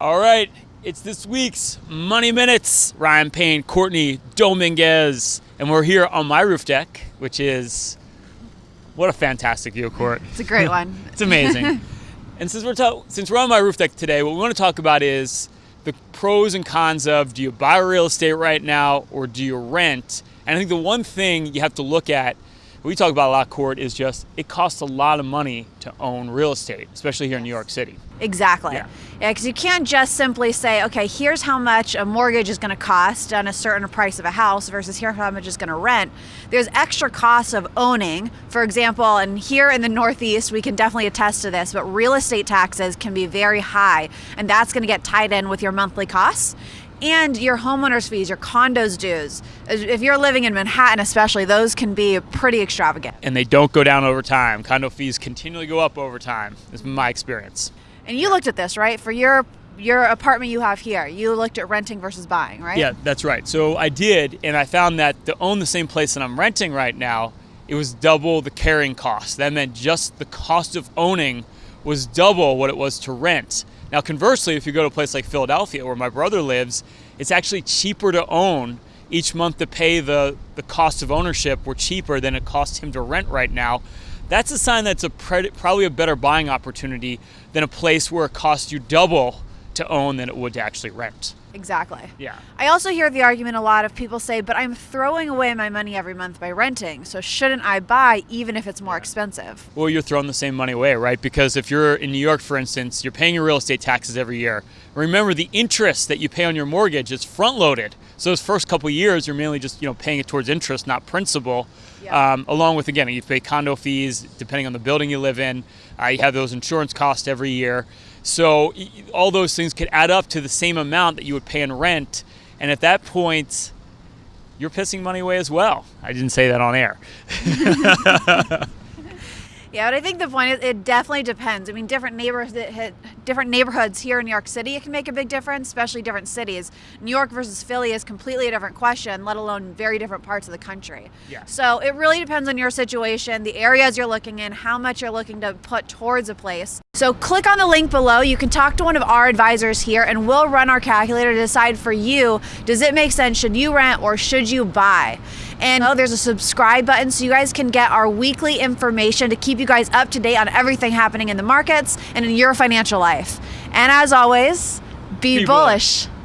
All right, it's this week's Money Minutes. Ryan Payne, Courtney Dominguez, and we're here on my roof deck, which is what a fantastic view, Court. It's a great one. it's amazing. and since we're ta- since we're on my roof deck today, what we want to talk about is the pros and cons of do you buy real estate right now or do you rent? And I think the one thing you have to look at we talk about a lot, Court, is just it costs a lot of money to own real estate, especially here in New York City. Exactly. Yeah, because yeah, you can't just simply say, okay, here's how much a mortgage is going to cost on a certain price of a house versus here how much it's going to rent. There's extra costs of owning. For example, and here in the Northeast, we can definitely attest to this, but real estate taxes can be very high, and that's going to get tied in with your monthly costs and your homeowner's fees, your condos dues. If you're living in Manhattan, especially, those can be pretty extravagant. And they don't go down over time. Condo fees continually go up over time. Is my experience. And you looked at this, right? For your your apartment you have here, you looked at renting versus buying, right? Yeah, that's right. So I did, and I found that to own the same place that I'm renting right now, it was double the carrying cost. That meant just the cost of owning was double what it was to rent. Now, conversely, if you go to a place like Philadelphia, where my brother lives, it's actually cheaper to own each month to pay the, the cost of ownership were cheaper than it costs him to rent right now. That's a sign that's a probably a better buying opportunity than a place where it costs you double to own than it would to actually rent. Exactly. Yeah. I also hear the argument a lot of people say, but I'm throwing away my money every month by renting, so shouldn't I buy even if it's more expensive? Well, you're throwing the same money away, right? Because if you're in New York, for instance, you're paying your real estate taxes every year. Remember, the interest that you pay on your mortgage is front loaded. So those first couple years, you're mainly just you know paying it towards interest, not principal. Yeah. Um, along with again, you pay condo fees depending on the building you live in. Uh, you have those insurance costs every year. So all those things could add up to the same amount that you would pay in rent. And at that point, you're pissing money away as well. I didn't say that on air. Yeah, but I think the point is it definitely depends. I mean, different neighborhoods, different neighborhoods here in New York City, it can make a big difference, especially different cities. New York versus Philly is completely a different question, let alone very different parts of the country. Yeah. So it really depends on your situation, the areas you're looking in, how much you're looking to put towards a place. So click on the link below. You can talk to one of our advisors here, and we'll run our calculator to decide for you: does it make sense? Should you rent or should you buy? And oh, there's a subscribe button so you guys can get our weekly information to keep you guys up to date on everything happening in the markets and in your financial life. And as always, be, be bullish. bullish.